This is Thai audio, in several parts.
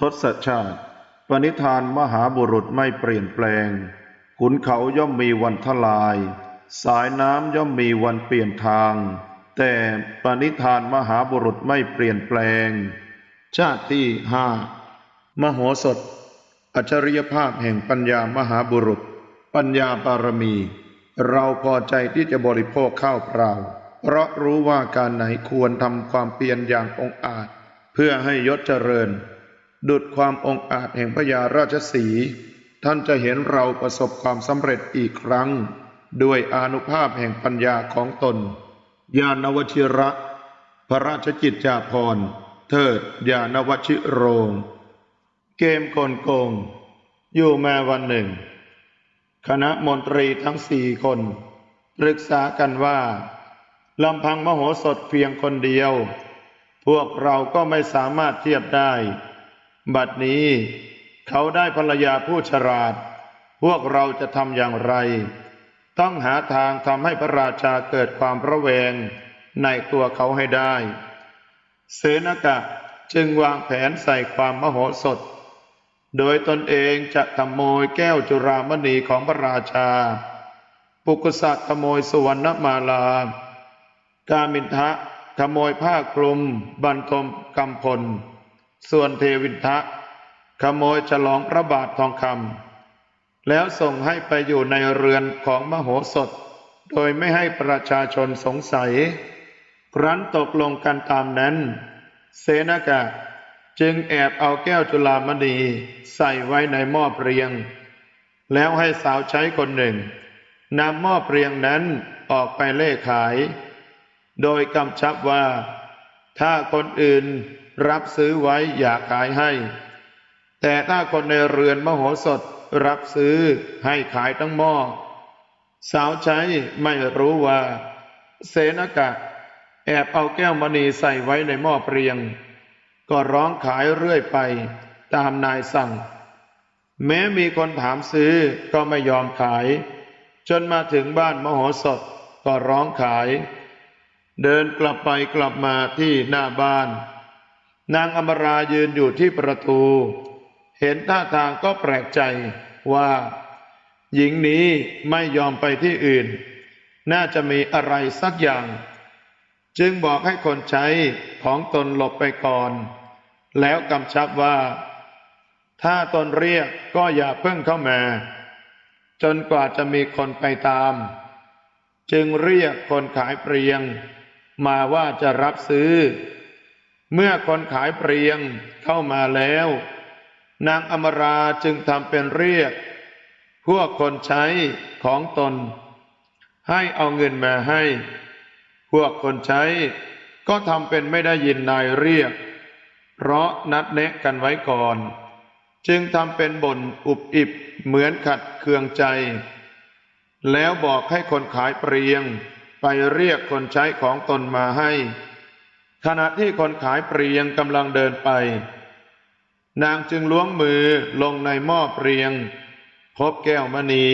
ทศชาติ ปณิธานมหาบุรุษไม่เปลี่ยนแปลง ขุนเขาย่อมมีวันทลาย สายน้ำย่อมมีวันเปลี่ยนทาง แต่ปณิธานมหาบุรุษไม่เปลี่ยนแปลง ชาติที่ห้ามโหสถ อัจฉริยภาพแห่งปัญญามหาบุรุษ ปัญญาบารมี เราพอใจที่จะบริโภคข้าวเปล่า เพราะรู้ว่าการไหนควรทำความเพียรอย่างองอาจ เพื่อให้ยศเจริญ ดุดความองอาจแห่งพญาราชสี ท่านจะเห็นเราประสบความสำเร็จอีกครั้ง ด้วยอนุภาพแห่งปัญญาของตน ญาณวชิระ พระราชกิจจาภรณ์ เทิดญาณวชิโรง เกมกลโกง อยู่มาวันหนึ่ง คณะมนตรีทั้งสี่คนปรึกษากันว่าลำพังมโหสถเพียงคนเดียว พวกเราก็ไม่สามารถเทียบได้ บัดนี้เขาได้ภรรยาผู้ฉลาด พวกเราจะทำอย่างไร ต้องหาทางทำให้พระราชาเกิดความระแวงในตัวเขาให้ได้ เสนกะจึงวางแผนใส่ความมโหสถ โดยตนเองจะขโมยแก้วจุรามณีของพระราชา ปุกุสัตขโมยสุวรรณมาลา กามินทะขโมยผ้าคลุมบรรทมกำพล ส่วนเทวินทะ ขโมยฉลองพระบาททองคำแล้วส่งให้ไปอยู่ในเรือนของมโหสถ โดยไม่ให้ประชาชนสงสัย ครั้นตกลงกันตามนั้น เสนากะจึงแอบเอาแก้วจุลามณีใส่ไว้ในหม้อเปรียง แล้วให้สาวใช้คนหนึ่งนำหม้อเปรียงนั้นออกไปเล่ขาย โดยกำชับว่า ถ้าคนอื่นรับซื้อไว้อย่าขายให้ แต่ถ้าคนในเรือนมโหสถรับซื้อให้ขายทั้งหม้อ สาวใช้ไม่รู้ว่า เสนกะ แอบเอาแก้วมณีใส่ไว้ในหม้อเปรียง ก็ร้องขายเรื่อยไปตามนายสั่ง แม้มีคนถามซื้อก็ไม่ยอมขาย จนมาถึงบ้านมโหสถก็ร้องขาย เดินกลับไปกลับมาที่หน้าบ้าน นางอมรายืนอยู่ที่ประตู เห็นท่าทางก็แปลกใจว่า หญิงนี้ไม่ยอมไปที่อื่น น่าจะมีอะไรสักอย่าง จึงบอกให้คนใช้ของตนหลบไปก่อน แล้วกำชับว่า ถ้าตนเรียกก็อย่าเพิ่งเข้ามา จนกว่าจะมีคนไปตาม จึงเรียกคนขายเปรียง มาว่าจะรับซื้อ เมื่อคนขายเปรียงเข้ามาแล้ว นางอมราจึงทำเป็นเรียก พวกคนใช้ของตน ให้เอาเงินมาให้ พวกคนใช้ก็ทำเป็นไม่ได้ยินนายเรียก เพราะนัดแนะกันไว้ก่อน จึงทำเป็นบ่นอุบอิบเหมือนขัดเคืองใจ แล้วบอกให้คนขายเปรียง ไปเรียกคนใช้ของตนมาให้ ขณะที่คนขายเปรียงกำลังเดินไป นางจึงล้วงมือลงในหม้อเปรียง พบแก้วมณี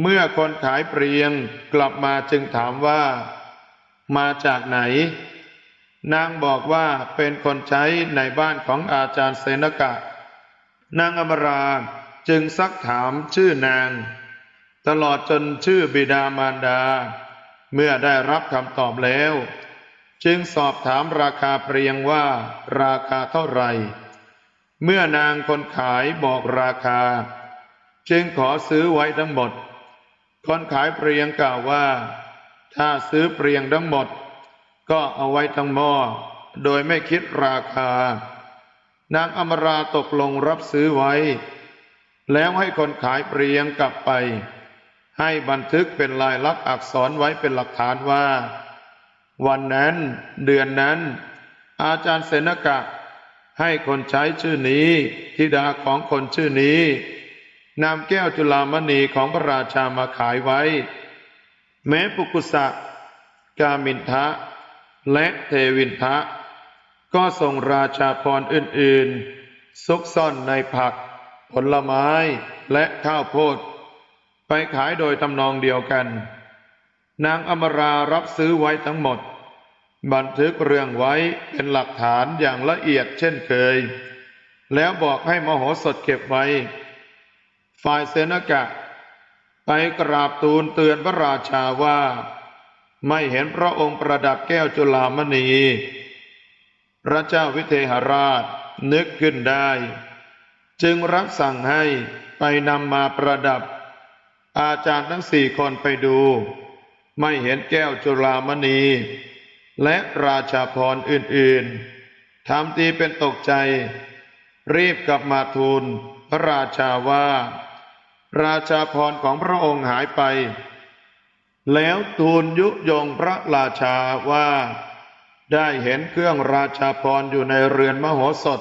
เมื่อคนขายเปรียงกลับมาจึงถามว่า มาจากไหน นางบอกว่าเป็นคนใช้ในบ้านของอาจารย์เซนกะ นางอมราจึงซักถามชื่อนาง ตลอดจนชื่อบิดามารดา เมื่อได้รับคำตอบแล้ว จึงสอบถามราคาเปรียงว่าราคาเท่าไหร่ เมื่อนางคนขายบอกราคา จึงขอซื้อไว้ทั้งหมด คนขายเปรียงกล่าวว่า ถ้าซื้อเปรียงทั้งหมด ก็เอาไว้ทั้งหม้อโดยไม่คิดราคา นางอมราตกลงรับซื้อไว้ แล้วให้คนขายเปรียงกลับไป ให้บันทึกเป็นลายลักษณ์อักษรไว้เป็นหลักฐานว่า วันนั้นเดือนนั้น อาจารย์เสนกะ ให้คนใช้ชื่อนี้ธิดาของคนชื่อนี้นำแก้วจุลามณีของพระราชามาขายไว้ แม้ปุกุสะ กามินทะ และเทวินทะ ก็ส่งราชาพรอื่นๆซุกซ่อนในผัก ผลไม้และข้าวโพด ไปขายโดยทำนองเดียวกัน นางอมรารับซื้อไว้ทั้งหมด บันทึกเรื่องไว้เป็นหลักฐานอย่างละเอียดเช่นเคย แล้วบอกให้มโหสถเก็บไว้ ฝ่ายเสนกะ ไปกราบทูลเตือนพระราชาว่า ไม่เห็นพระองค์ประดับแก้วจุลามณี พระเจ้าวิเทหราชนึกขึ้นได้ จึงรับสั่งให้ไปนำมาประดับ อาจารย์ทั้งสี่คนไปดู ไม่เห็นแก้วจุลามณี และราชาพรอื่นๆทำทีเป็นตกใจ รีบกลับมาทูลพระราชาว่า ราชาพรของพระองค์หายไป แล้วทูลยุยงพระราชาว่า ได้เห็นเครื่องราชาพรอยู่ในเรือนมโหสถ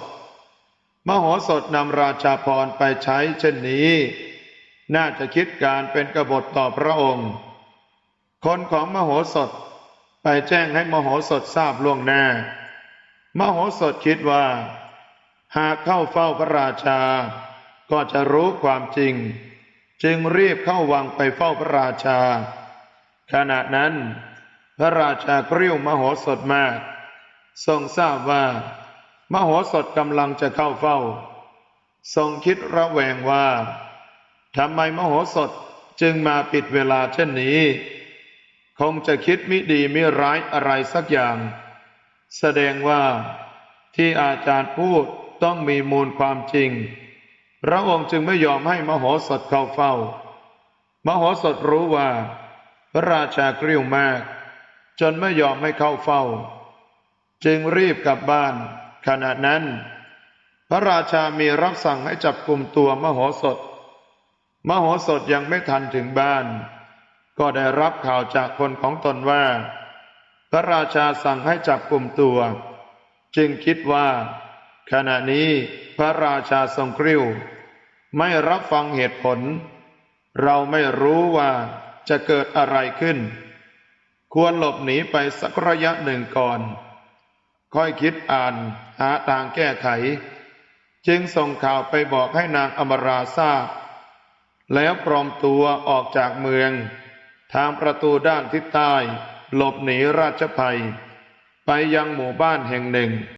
มโหสถนำราชาพรไปใช้เช่นนี้ น่าจะคิดการเป็นกบฏต่อพระองค์ คนของมโหสถไปแจ้งให้มโหสถทราบล่วงหน้า มโหสถคิดว่า หากเข้าเฝ้าพระราชา ก็จะรู้ความจริง จึงรีบเข้าวังไปเฝ้าพระราชา ขณะนั้น พระราชากริ้วมโหสถมาก ทรงทราบว่า มโหสถกำลังจะเข้าเฝ้า ทรงคิดระแวงว่า ทำไมมโหสถจึงมาปิดเวลาเช่นนี้ คงจะคิดมิดีมิร้ายอะไรสักอย่าง แสดงว่าที่อาจารย์พูดต้องมีมูลความจริง พระองค์จึงไม่ยอมให้มโหสถเข้าเฝ้า มโหสถรู้ว่า พระราชากริ้วมาก จนไม่ยอมให้เข้าเฝ้า จึงรีบกลับบ้าน ขณะนั้น พระราชามีรับสั่งให้จับกลุ่มตัวมโหสถ มโหสถยังไม่ทันถึงบ้าน ก็ได้รับข่าวจากคนของตนว่า พระราชาสั่งให้จับกลุ่มตัว จึงคิดว่า ขณะนี้พระราชาทรงกริ้ว ไม่รับฟังเหตุผล เราไม่รู้ว่าจะเกิดอะไรขึ้น ควรหลบหนีไปสักระยะหนึ่งก่อน ค่อยคิดอ่านหาทางแก้ไข จึงส่งข่าวไปบอกให้นางอมราทราบ แล้วปลอมตัวออกจากเมือง ทางประตูด้านทิศใต้ หลบหนีราชภัย ไปยังหมู่บ้านแห่งหนึ่ง